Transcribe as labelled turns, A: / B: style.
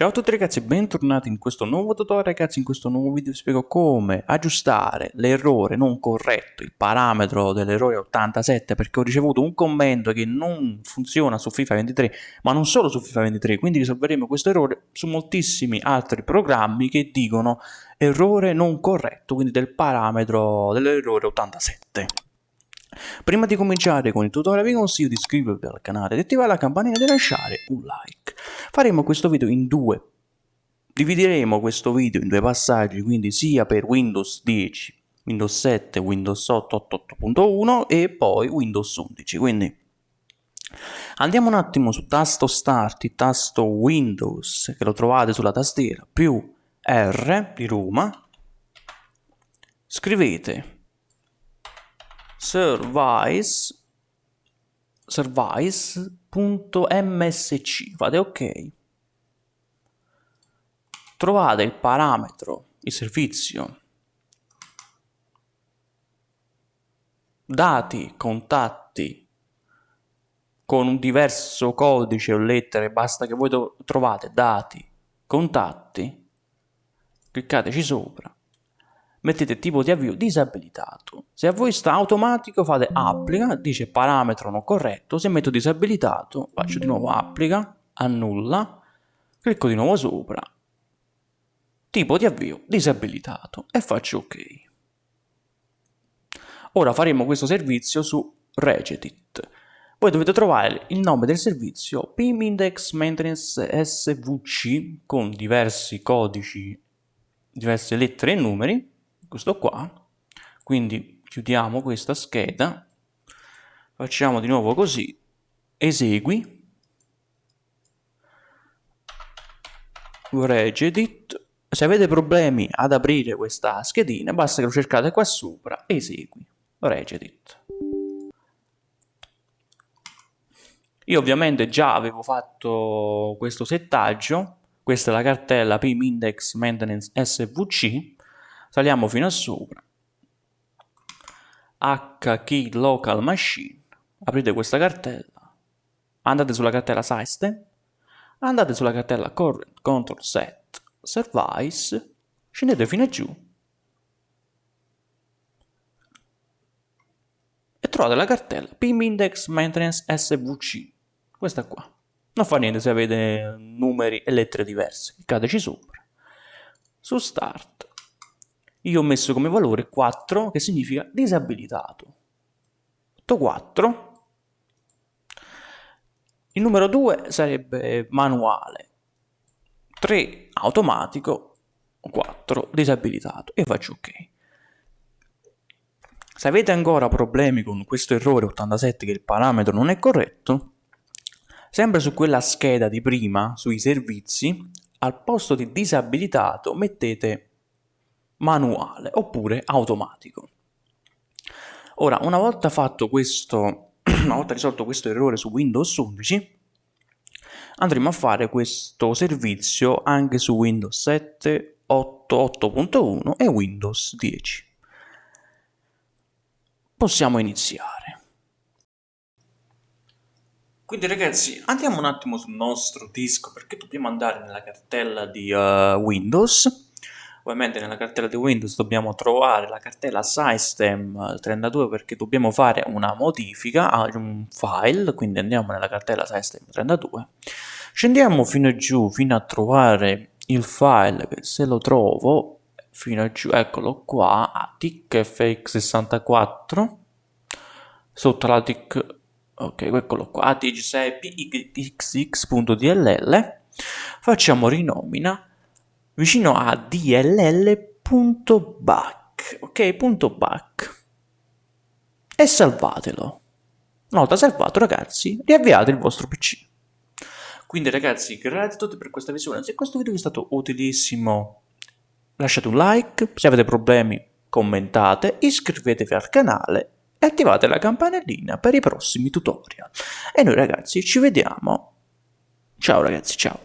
A: Ciao a tutti ragazzi bentornati in questo nuovo tutorial. Ragazzi, in questo nuovo video vi spiego come aggiustare l'errore non corretto, il parametro dell'errore 87 perché ho ricevuto un commento che non funziona su FIFA 23 ma non solo su FIFA 23 quindi risolveremo questo errore su moltissimi altri programmi che dicono errore non corretto quindi del parametro dell'errore 87 Prima di cominciare con il tutorial vi consiglio di iscrivervi al canale, di attivare la campanella e di lasciare un like. Faremo questo video in due. Divideremo questo video in due passaggi, quindi sia per Windows 10, Windows 7, Windows 8, 8.1 e poi Windows 11. Quindi andiamo un attimo su tasto Start, il tasto Windows che lo trovate sulla tastiera, più R di Roma. Scrivete service service.msc fate ok. Trovate il parametro il servizio. Dati contatti con un diverso codice o lettere basta che voi trovate dati contatti. Cliccateci sopra mettete tipo di avvio disabilitato. Se a voi sta automatico fate applica, dice parametro non corretto, se metto disabilitato faccio di nuovo applica, annulla, clicco di nuovo sopra, tipo di avvio disabilitato e faccio ok. Ora faremo questo servizio su Regedit. Voi dovete trovare il nome del servizio PIM Index Maintenance SVC con diversi codici, diverse lettere e numeri questo qua. Quindi chiudiamo questa scheda facciamo di nuovo così esegui regedit. Se avete problemi ad aprire questa schedina basta che lo cercate qua sopra esegui regedit. Io ovviamente già avevo fatto questo settaggio. Questa è la cartella pim index maintenance svc saliamo fino a sopra. Hkey local machine. Aprite questa cartella. Andate sulla cartella system andate sulla cartella current control set service. Scendete fino a giù. E trovate la cartella pim index maintenance svc questa qua. Non fa niente se avete numeri e lettere diverse. Cliccateci sopra. Su start io ho messo come valore 4 che significa disabilitato. 4. Il numero 2 sarebbe manuale. 3 automatico. 4 disabilitato. E faccio ok. Se avete ancora problemi con questo errore 87 che il parametro non è corretto, sempre su quella scheda di prima, sui servizi, al posto di disabilitato mettete manuale oppure automatico. Ora, una volta fatto questo, una volta risolto questo errore su Windows 11, andremo a fare questo servizio anche su Windows 7, 8, 8.1 e Windows 10. Possiamo iniziare. Quindi ragazzi andiamo un attimo sul nostro disco perché dobbiamo andare nella cartella di uh, Windows ovviamente nella cartella di Windows dobbiamo trovare la cartella System32 perché dobbiamo fare una modifica a un file, quindi andiamo nella cartella System32, scendiamo fino giù fino a trovare il file che se lo trovo fino giù, eccolo qua, a TICFX64 sotto la TIC, ok, eccolo qua, ATG6PXX.dll facciamo rinomina vicino a dll.back, ok, punto .back e salvatelo. Una volta salvato ragazzi, riavviate il vostro PC. Quindi ragazzi, grazie a tutti per questa visione, se questo video vi è stato utilissimo lasciate un like, se avete problemi commentate, iscrivetevi al canale e attivate la campanellina per i prossimi tutorial. E noi ragazzi ci vediamo. Ciao ragazzi, ciao.